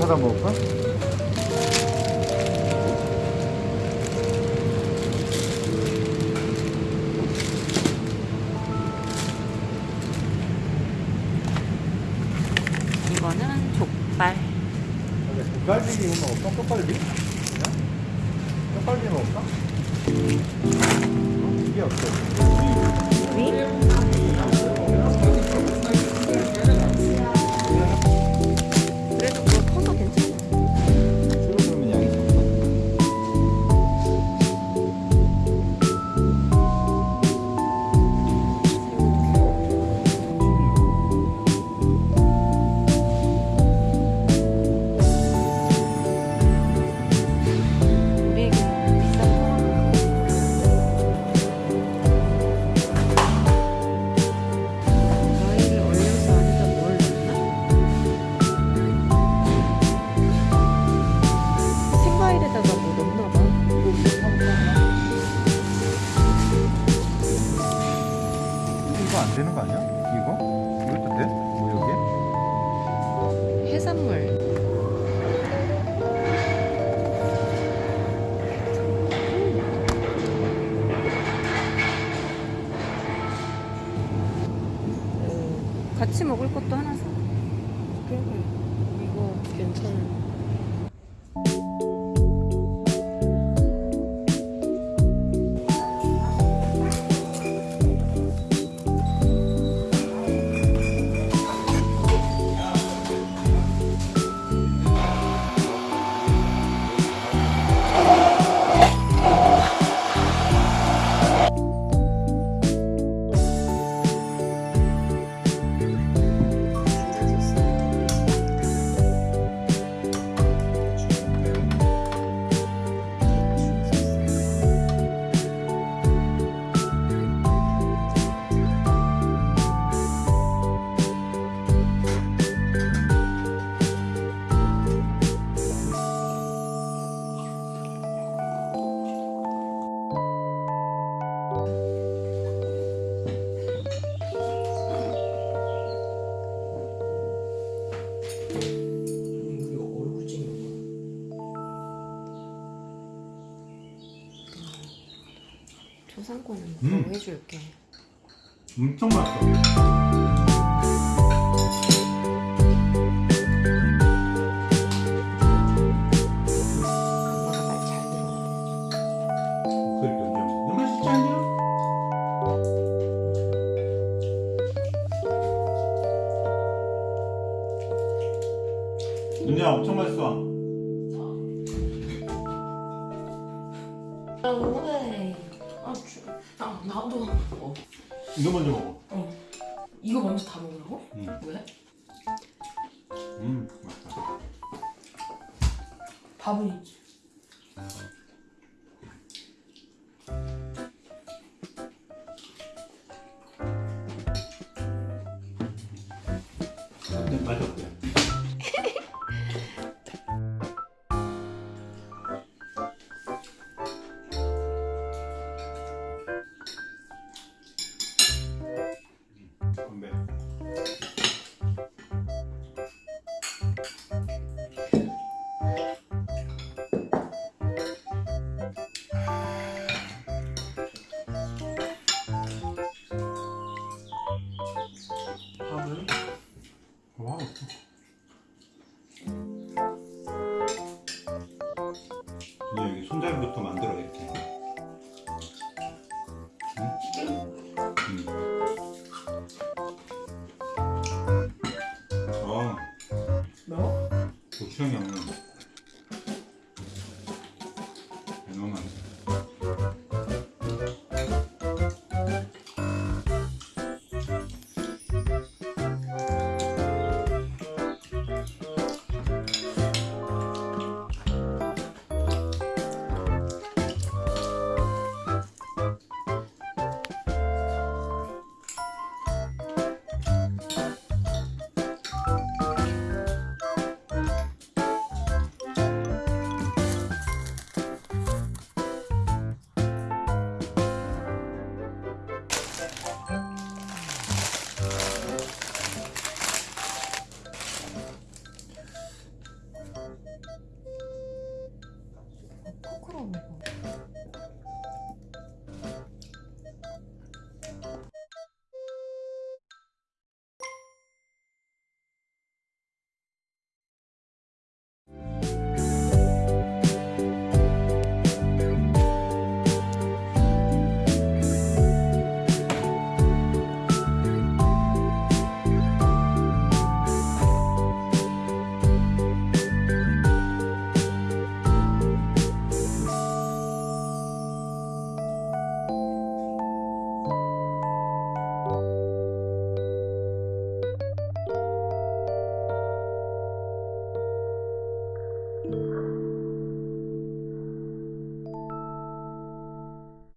받아 먹을까? 이거는 족발. 족갈비 먹을까? 떡갈비? 떡갈비 먹을까? 어? 이게 없어 위? 안 되는 거 아니야? 이거? 이것도 돼? 뭐 여기에? 해산물. 음, 같이 먹을 것도 하나 사. 그래, 이거 괜찮아. 음. 뭐 해줄게. 엄청 맛있어. 엄청 맛있어 이거 먼저 먹어 어. 이거 먼저 다 먹으라고? 응. 왜? 음 맛있다 밥은 있지. 맛이 어때? 근데 여기 손잡이부터 만들어 이렇게